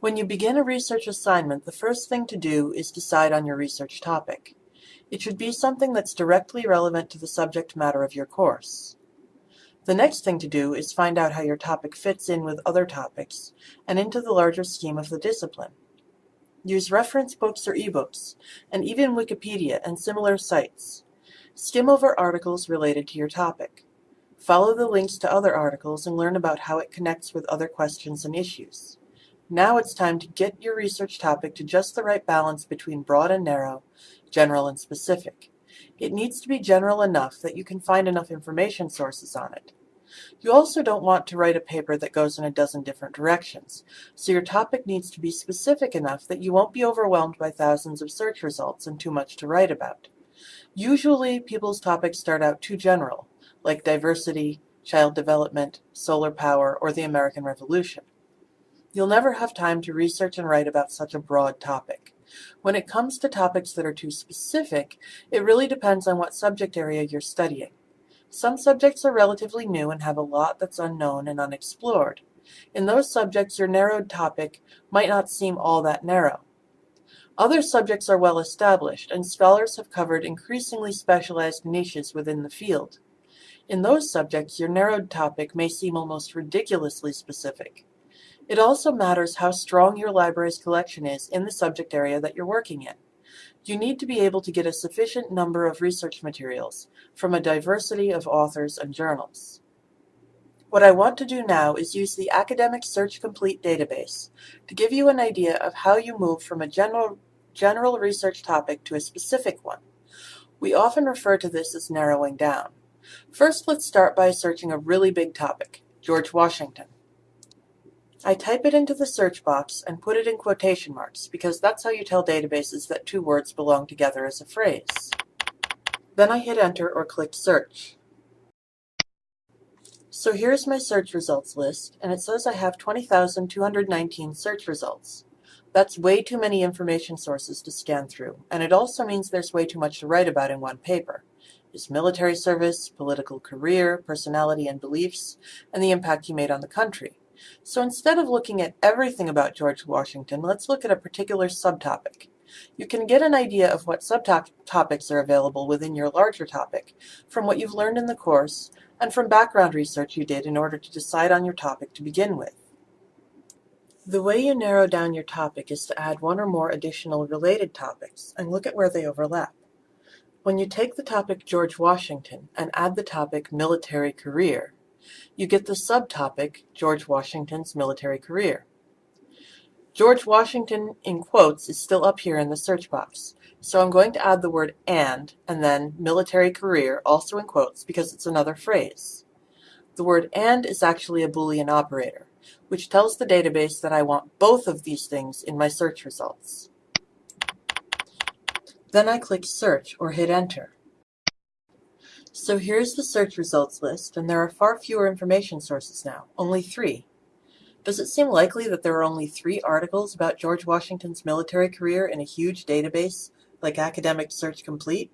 When you begin a research assignment, the first thing to do is decide on your research topic. It should be something that's directly relevant to the subject matter of your course. The next thing to do is find out how your topic fits in with other topics and into the larger scheme of the discipline. Use reference books or ebooks, and even Wikipedia and similar sites. Skim over articles related to your topic. Follow the links to other articles and learn about how it connects with other questions and issues. Now it's time to get your research topic to just the right balance between broad and narrow, general and specific. It needs to be general enough that you can find enough information sources on it. You also don't want to write a paper that goes in a dozen different directions, so your topic needs to be specific enough that you won't be overwhelmed by thousands of search results and too much to write about. Usually, people's topics start out too general, like diversity, child development, solar power, or the American Revolution. You'll never have time to research and write about such a broad topic. When it comes to topics that are too specific, it really depends on what subject area you're studying. Some subjects are relatively new and have a lot that's unknown and unexplored. In those subjects, your narrowed topic might not seem all that narrow. Other subjects are well established, and scholars have covered increasingly specialized niches within the field. In those subjects, your narrowed topic may seem almost ridiculously specific. It also matters how strong your library's collection is in the subject area that you're working in you need to be able to get a sufficient number of research materials from a diversity of authors and journals. What I want to do now is use the Academic Search Complete database to give you an idea of how you move from a general, general research topic to a specific one. We often refer to this as narrowing down. First, let's start by searching a really big topic, George Washington. I type it into the search box and put it in quotation marks because that's how you tell databases that two words belong together as a phrase. Then I hit enter or click search. So here's my search results list, and it says I have 20,219 search results. That's way too many information sources to scan through, and it also means there's way too much to write about in one paper. His military service, political career, personality and beliefs, and the impact he made on the country. So instead of looking at everything about George Washington, let's look at a particular subtopic. You can get an idea of what subtopics are available within your larger topic from what you've learned in the course and from background research you did in order to decide on your topic to begin with. The way you narrow down your topic is to add one or more additional related topics and look at where they overlap. When you take the topic George Washington and add the topic military career, you get the subtopic, George Washington's military career. George Washington in quotes is still up here in the search box, so I'm going to add the word and and then military career also in quotes because it's another phrase. The word and is actually a Boolean operator, which tells the database that I want both of these things in my search results. Then I click search or hit enter. So here's the search results list, and there are far fewer information sources now, only three. Does it seem likely that there are only three articles about George Washington's military career in a huge database like Academic Search Complete?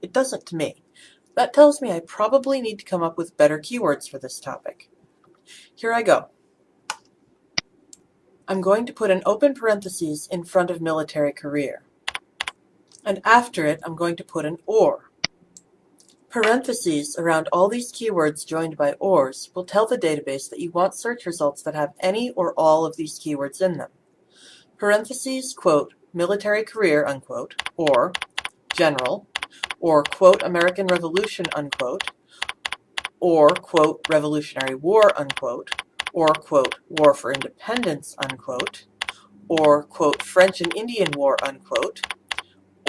It doesn't to me. That tells me I probably need to come up with better keywords for this topic. Here I go. I'm going to put an open parenthesis in front of military career. And after it, I'm going to put an OR. Parentheses around all these keywords joined by ORs will tell the database that you want search results that have any or all of these keywords in them. Parentheses, quote, military career, unquote, or general, or quote, American Revolution, unquote, or quote, Revolutionary War, unquote, or quote, War for Independence, unquote, or quote, French and Indian War, unquote,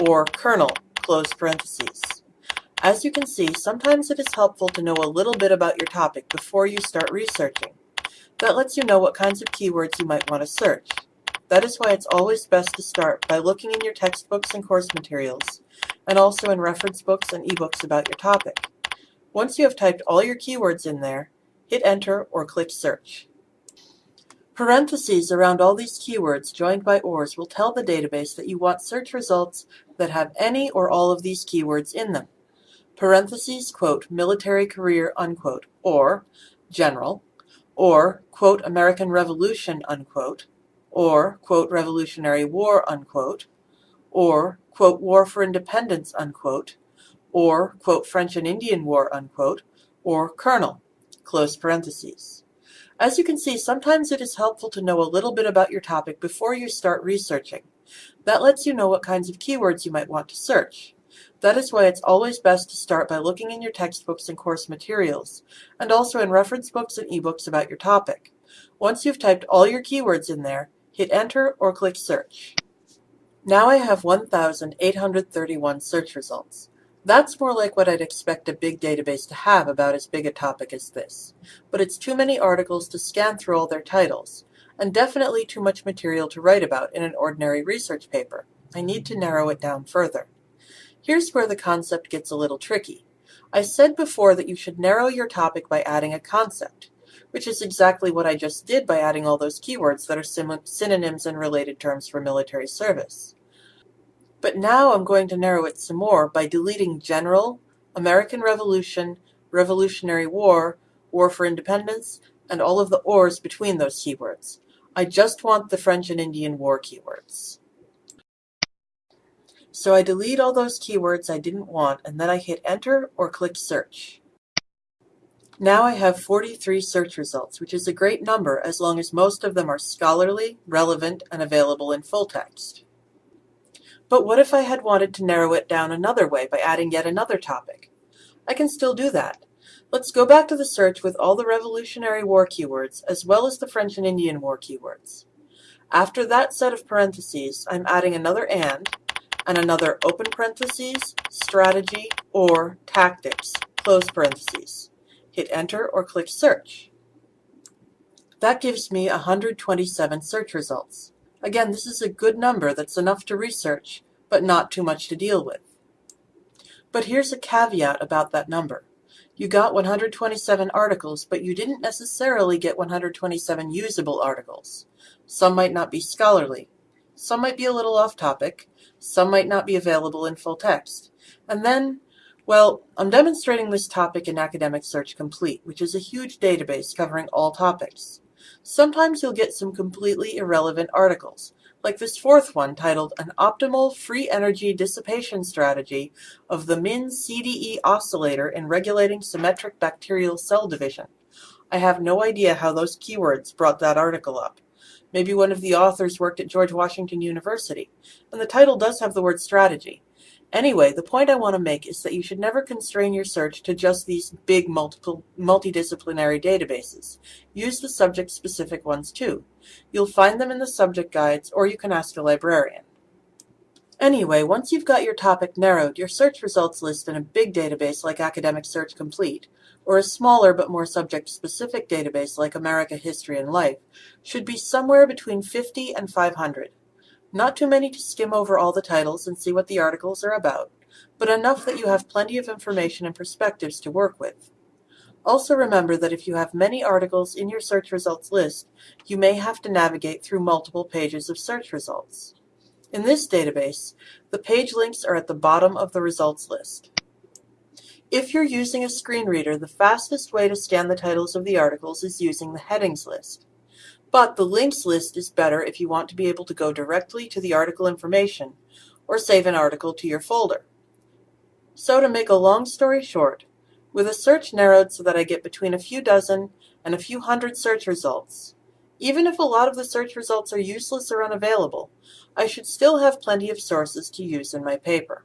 or Colonel, close parentheses. As you can see, sometimes it is helpful to know a little bit about your topic before you start researching. That lets you know what kinds of keywords you might want to search. That is why it's always best to start by looking in your textbooks and course materials, and also in reference books and ebooks about your topic. Once you have typed all your keywords in there, hit enter or click search. Parentheses around all these keywords joined by ORs will tell the database that you want search results that have any or all of these keywords in them military career, unquote, or general, or, quote, American Revolution, unquote, or, quote, Revolutionary War, unquote, or, quote, War for Independence, unquote, or, quote, French and Indian War, unquote, or Colonel, close parentheses. As you can see, sometimes it is helpful to know a little bit about your topic before you start researching. That lets you know what kinds of keywords you might want to search. That is why it's always best to start by looking in your textbooks and course materials, and also in reference books and ebooks about your topic. Once you've typed all your keywords in there, hit enter or click search. Now I have 1,831 search results. That's more like what I'd expect a big database to have about as big a topic as this. But it's too many articles to scan through all their titles, and definitely too much material to write about in an ordinary research paper. I need to narrow it down further. Here's where the concept gets a little tricky. I said before that you should narrow your topic by adding a concept, which is exactly what I just did by adding all those keywords that are synonyms and related terms for military service. But now I'm going to narrow it some more by deleting general, American Revolution, Revolutionary War, War for Independence, and all of the ors between those keywords. I just want the French and Indian War keywords. So I delete all those keywords I didn't want and then I hit enter or click search. Now I have 43 search results, which is a great number as long as most of them are scholarly, relevant, and available in full text. But what if I had wanted to narrow it down another way by adding yet another topic? I can still do that. Let's go back to the search with all the Revolutionary War keywords, as well as the French and Indian War keywords. After that set of parentheses, I'm adding another AND, and another open parentheses, strategy, or tactics, close parentheses. Hit enter or click search. That gives me 127 search results. Again, this is a good number that's enough to research, but not too much to deal with. But here's a caveat about that number. You got 127 articles, but you didn't necessarily get 127 usable articles. Some might not be scholarly. Some might be a little off topic. Some might not be available in full text. And then, well, I'm demonstrating this topic in Academic Search Complete, which is a huge database covering all topics. Sometimes you'll get some completely irrelevant articles, like this fourth one titled An Optimal Free Energy Dissipation Strategy of the MIN CDE Oscillator in Regulating Symmetric Bacterial Cell Division. I have no idea how those keywords brought that article up. Maybe one of the authors worked at George Washington University, and the title does have the word strategy. Anyway, the point I want to make is that you should never constrain your search to just these big multiple, multidisciplinary databases. Use the subject-specific ones too. You'll find them in the subject guides, or you can ask a librarian. Anyway, once you've got your topic narrowed, your search results list in a big database like Academic Search Complete, or a smaller but more subject-specific database like America History and Life, should be somewhere between 50 and 500. Not too many to skim over all the titles and see what the articles are about, but enough that you have plenty of information and perspectives to work with. Also remember that if you have many articles in your search results list, you may have to navigate through multiple pages of search results. In this database, the page links are at the bottom of the results list. If you're using a screen reader, the fastest way to scan the titles of the articles is using the headings list. But the links list is better if you want to be able to go directly to the article information or save an article to your folder. So to make a long story short, with a search narrowed so that I get between a few dozen and a few hundred search results, even if a lot of the search results are useless or unavailable, I should still have plenty of sources to use in my paper.